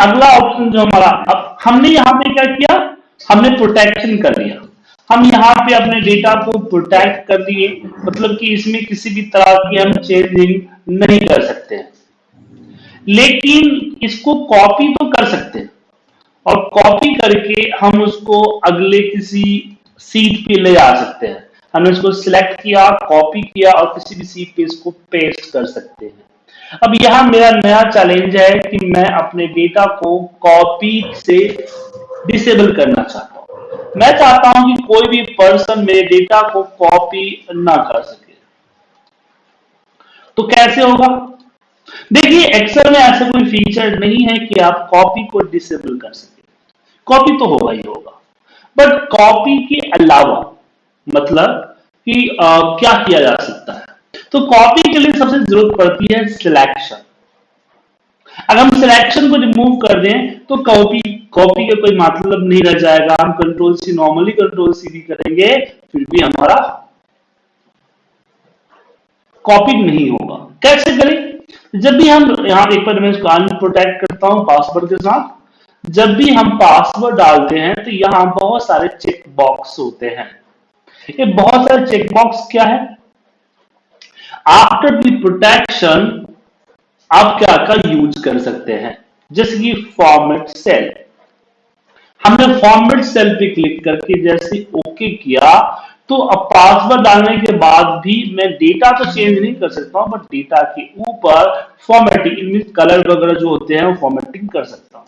अगला ऑप्शन जो हमारा, अब हमने यहाँ पे क्या किया? हमने प्रोटेक्शन कर लिया हम यहाँ पे अपने डेटा को प्रोटेक्ट कर दिए। मतलब कि इसमें किसी भी तरह की हम चेंजिंग नहीं कर सकते। लेकिन इसको कॉपी तो कर सकते हैं। और कॉपी करके हम उसको अगले किसी सीट पे ले जा सकते हैं। हमने इसको सिलेक्ट किया कॉपी किया और किसी भी सीट पे इसको पेस्ट कर सकते हैं। अब यहाँ मेरा नया चैलेंज है कि मैं अपने डेटा को कॉपी से डिसेबल करना चाहता हूँ। मैं चाहता हूँ कि कोई भी पर्सन मेरे डेटा को कॉपी ना कर सके। तो कैसे होगा? देखिए एक्सेल में ऐसा कोई फीचर नहीं है कि आप कॉपी को डिसेबल कर सके। कॉपी तो होगा ही होगा। बट कॉपी के अलावा मतलब कि आ, क्या किया जा सकता है? तो कॉपी के लिए सबसे ज़रूरत पड़ती है सिलेक्शन अगर हम सिलेक्शन को रिमूव कर दें तो कॉपी कॉपी का कोई मतलब नहीं रह जाएगा। हम control C normally control C भी करेंगे, फिर भी हमारा कॉपी नहीं होगा। कैसे करें? जब भी हम, यहाँ एक बार मैं इसको अनप्रोटेक्ट करता हूँ पासवर्ड के साथ। जब भी हम पासवर्ड डालते हैं तो यहाँ बहुत सारे चेक बॉक्स होते हैं। ये बहुत सारे चेक बॉक्स क्या है? आफ्टर द प्रोटेक्शन आप क्या का यूज़ कर सकते हैं? जैसे कि फॉर्मेट सेल हमने फॉर्मेट सेल पे क्लिक करके जैसे ओके किया तो अब पासवर्ड डालने के बाद भी मैं डेटा तो चेंज नहीं कर सकता हूँ बट डेटा के ऊपर फॉर्मेटिंग कलर वगैरह जो होते हैं, वो फॉर्मेटिंग कर सकता हूँ।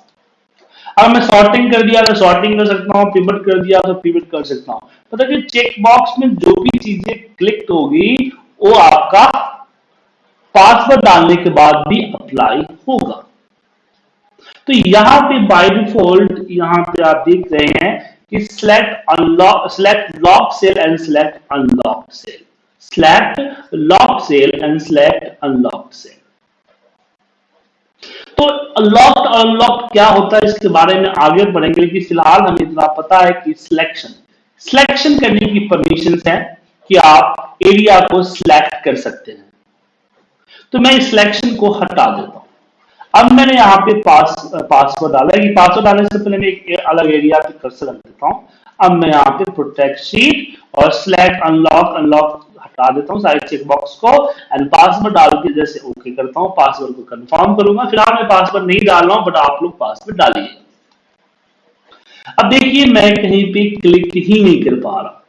अब मैं सॉर्टिंग कर दिया तो सॉर्टिंग कर सकता हूँ पिवट कर दिया तो पिवट कर सकता हूँ। मतलब कि चेक बॉक्स में जो भी चीज़ें क्लिक होगी वो आपका पासवर्ड डालने के बाद भी अप्लाई होगा। तो यहाँ पे बाय डिफ़ॉल्ट यहाँ पे आप देख रहे हैं कि select unlock select lock cell and select unlock cell select lock cell and select unlock cell तो लॉक और अनलॉक क्या होता है इसके बारे में आगे बढ़ेंगे, लेकिन फ़िलहाल हमें इतना पता है कि सिलेक्शन सिलेक्शन करने की परमिशन है। कि आप एरिया को सिलेक्ट कर सकते हैं। तो मैं इस सिलेक्शन को हटा देता हूँ। अब मैंने यहाँ पे पास पासवर्ड डाला है पासवर्ड डालने से पहले मैं एक अलग एरिया पे कर्सर रख देता हूँ। अब मैं यहाँ पे प्रोटेक्ट शीट और सिलेक्ट अनलॉक अनलॉक हटा देता हूँ सारे चेक बॉक्स को। एंड पासवर्ड डाल के जैसे ओके करता हूँ पासवर्ड को कंफर्म करूँगा। फ़िलहाल मैं पासवर्ड नहीं डाल रहा हूँ बट आप लोग पासवर्ड डालिए। अब देखिए, मैं कहीं पे क्लिक ही नहीं कर पा रहा।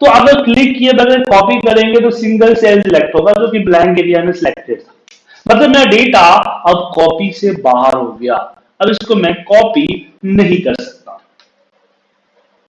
तो अगर क्लिक किए बगैर कॉपी करेंगे तो सिंगल सेल सिलेक्ट होगा, जो कि ब्लैंक एरिया में सिलेक्टेड था। मतलब मेरा डेटा अब कॉपी से बाहर हो गया। अब इसको मैं कॉपी नहीं कर सकता।